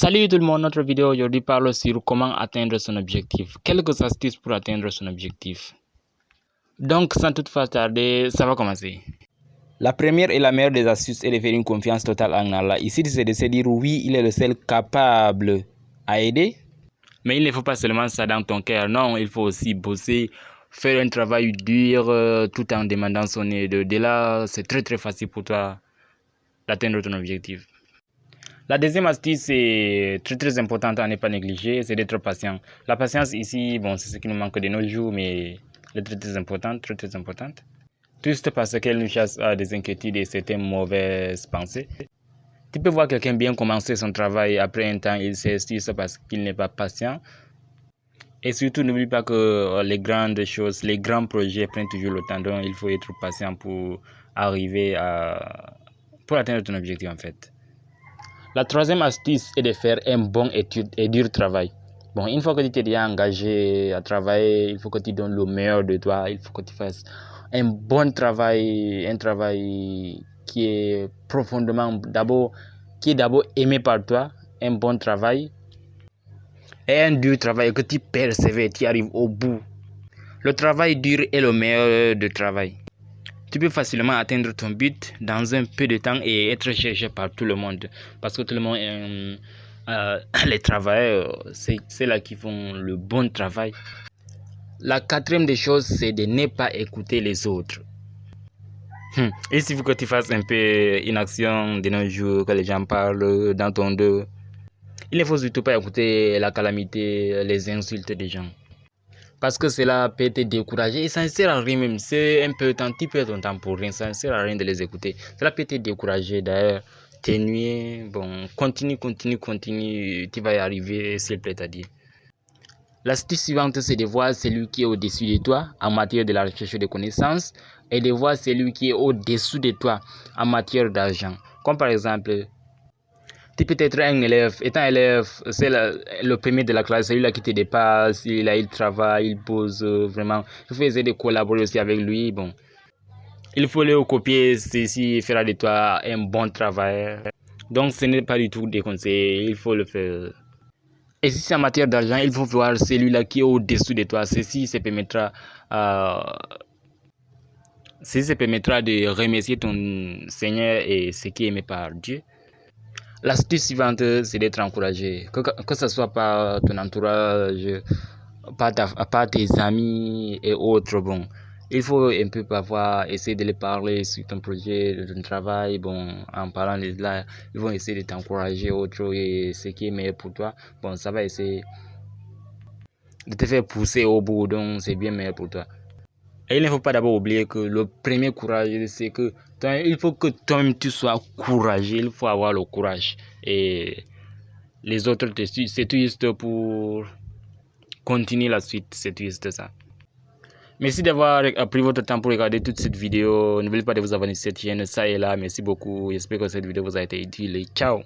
Salut tout le monde, notre vidéo aujourd'hui parle sur comment atteindre son objectif. Quelques astuces pour atteindre son objectif. Donc sans toutefois tarder, ça va commencer. La première et la meilleure des astuces est de faire une confiance totale en Allah. Ici, c'est de se dire oui, il est le seul capable à aider? Mais il ne faut pas seulement ça dans ton cœur, non, il faut aussi bosser, faire un travail dur euh, tout en demandant son aide. De là, c'est très très facile pour toi d'atteindre ton objectif. La deuxième astuce, c'est très très importante à ne pas négliger, c'est d'être patient. La patience ici, bon, c'est ce qui nous manque de nos jours, mais elle est très très importante, très très importante. Juste parce qu'elle nous chasse à des inquiétudes et certaines mauvaises pensées. Tu peux voir quelqu'un bien commencer son travail, après un temps, il s'excuse parce qu'il n'est pas patient. Et surtout, n'oublie pas que les grandes choses, les grands projets prennent toujours le temps, donc il faut être patient pour arriver à... pour atteindre ton objectif en fait. La troisième astuce est de faire un bon étude et dur travail. Bon, une fois que tu t'es déjà engagé à travailler, il faut que tu donnes le meilleur de toi. Il faut que tu fasses un bon travail, un travail qui est profondément d'abord, qui est d'abord aimé par toi, un bon travail et un dur travail que tu persévères, tu arrives au bout. Le travail dur est le meilleur de travail tu peux facilement atteindre ton but dans un peu de temps et être cherché par tout le monde. Parce que tout le monde, euh, euh les travailleurs, c'est là qui font le bon travail. La quatrième des choses, c'est de ne pas écouter les autres. Et s'il faut que tu fasses un peu une action de nos jours, que les gens parlent dans ton dos, il ne faut surtout pas écouter la calamité, les insultes des gens parce que cela peut te décourager et ça ne sert à rien même. C'est un peu temps, tu perds ton temps pour rien, ça ne sert à rien de les écouter. Cela peut te décourager d'ailleurs, t'ennuyer. Bon, continue, continue, continue, tu vas y arriver s'il plaît à dire. L'astuce suivante, c'est de voir celui qui est au-dessus de toi en matière de la recherche de connaissances et de voir celui qui est au-dessous de toi en matière d'argent. Comme par exemple, tu peux être un élève, étant élève, c'est le premier de la classe, celui-là qui te dépasse, il, a, il travaille, il pose euh, vraiment. Il faut essayer de collaborer aussi avec lui. Bon, il faut le copier, ceci fera de toi un bon travail. Donc, ce n'est pas du tout déconseillé, il faut le faire. Et si c'est en matière d'argent, il faut voir celui-là qui est au-dessous de toi. Ceci se permettra, euh, ceci se permettra de remercier ton Seigneur et ce qui est aimé par Dieu. L'astuce suivante, c'est d'être encouragé, que, que ce soit par ton entourage, par, tes amis et autres. Bon, il faut un peu parfois essayer de les parler sur ton projet, ton travail. Bon, en parlant de là, ils vont essayer de t'encourager autre et ce qui est meilleur pour toi. Bon, ça va essayer de te faire pousser au bout, donc c'est bien meilleur pour toi. Et il ne faut pas d'abord oublier que le premier courage, c'est que il faut que toi-même tu sois courageux, il faut avoir le courage. Et les autres, c'est juste pour continuer la suite, c'est juste ça. Merci d'avoir pris votre temps pour regarder toute cette vidéo. N'oubliez pas de vous abonner à cette chaîne, ça et là. Merci beaucoup. J'espère que cette vidéo vous a été utile. Ciao